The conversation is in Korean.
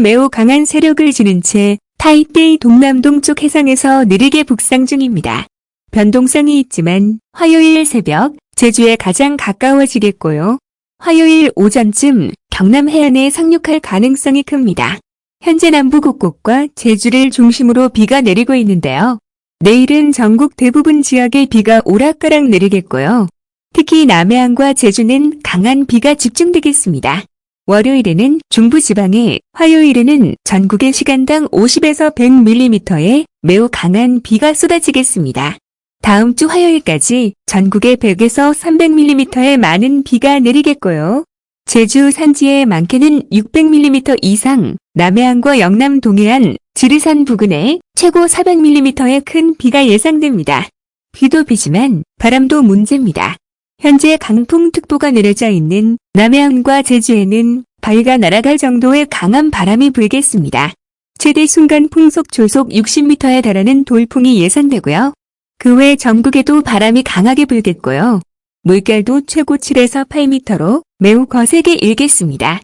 매우 강한 세력을 지닌 채 타이베이 동남동쪽 해상에서 느리게 북상 중입니다. 변동성이 있지만 화요일 새벽 제주에 가장 가까워지겠고요. 화요일 오전쯤 경남 해안에 상륙할 가능성이 큽니다. 현재 남부 곳곳과 제주를 중심으로 비가 내리고 있는데요. 내일은 전국 대부분 지역에 비가 오락가락 내리겠고요. 특히 남해안과 제주는 강한 비가 집중되겠습니다. 월요일에는 중부지방에, 화요일에는 전국에 시간당 50에서 100mm의 매우 강한 비가 쏟아지겠습니다. 다음 주 화요일까지 전국에 100에서 300mm의 많은 비가 내리겠고요. 제주 산지에 많게는 600mm 이상, 남해안과 영남 동해안, 지리산 부근에 최고 400mm의 큰 비가 예상됩니다. 비도 비지만 바람도 문제입니다. 현재 강풍특보가 내려져 있는 남해안과 제주에는 바위가 날아갈 정도의 강한 바람이 불겠습니다. 최대 순간 풍속 조속 60m에 달하는 돌풍이 예상되고요. 그 외 전국에도 바람이 강하게 불겠고요. 물결도 최고 7에서 8m로 매우 거세게 일겠습니다.